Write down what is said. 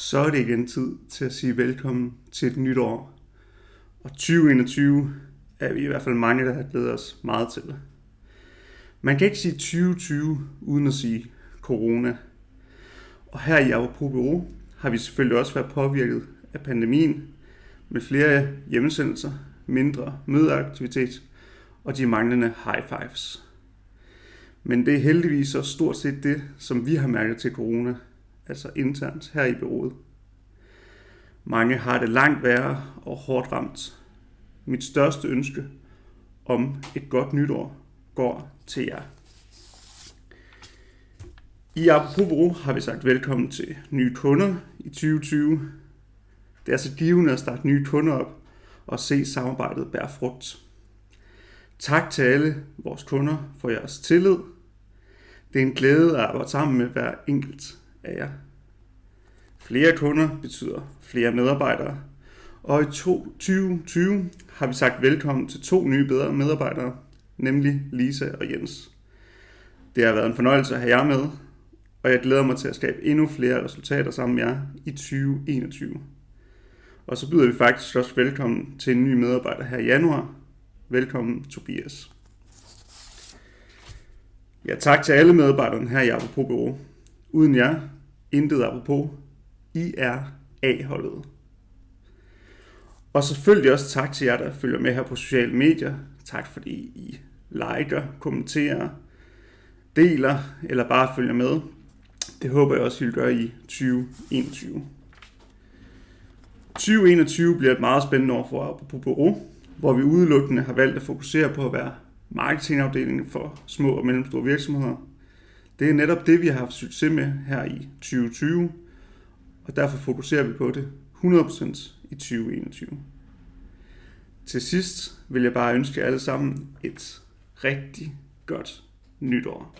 så er det igen tid til at sige velkommen til et nyt år. Og 2021 er vi i hvert fald mange, der har glædet os meget til. Man kan ikke sige 2020 uden at sige corona. Og her i Apropos Bureau har vi selvfølgelig også været påvirket af pandemien med flere hjemmesendelser, mindre mødeaktivitet og de manglende high fives. Men det er heldigvis også stort set det, som vi har mærket til corona – altså internt her i byrådet. Mange har det langt værre og hårdt ramt. Mit største ønske om et godt nytår går til jer. I Apropos har vi sagt velkommen til nye kunder i 2020. Det er så givende at starte nye kunder op og se samarbejdet bære frugt. Tak til alle vores kunder for jeres tillid. Det er en glæde at arbejde sammen med hver enkelt af jer. Flere kunder betyder flere medarbejdere, og i 2020 har vi sagt velkommen til to nye bedre medarbejdere, nemlig Lisa og Jens. Det har været en fornøjelse at have jer med, og jeg glæder mig til at skabe endnu flere resultater sammen med jer i 2021. Og så byder vi faktisk også velkommen til en ny medarbejder her i januar. Velkommen Tobias. Ja, tak til alle medarbejderne her i Apropos Bureau. Uden jer, intet apropos. I er A-holdet. Og selvfølgelig også tak til jer, der følger med her på sociale medier. Tak fordi I liker, kommenterer, deler eller bare følger med. Det håber jeg også, I vil gøre i 2021. 2021 bliver et meget spændende år for på Bureau, hvor vi udelukkende har valgt at fokusere på at være marketingafdelingen for små og mellemstore virksomheder. Det er netop det, vi har haft succes med her i 2020, og derfor fokuserer vi på det 100% i 2021. Til sidst vil jeg bare ønske jer alle sammen et rigtig godt nytår.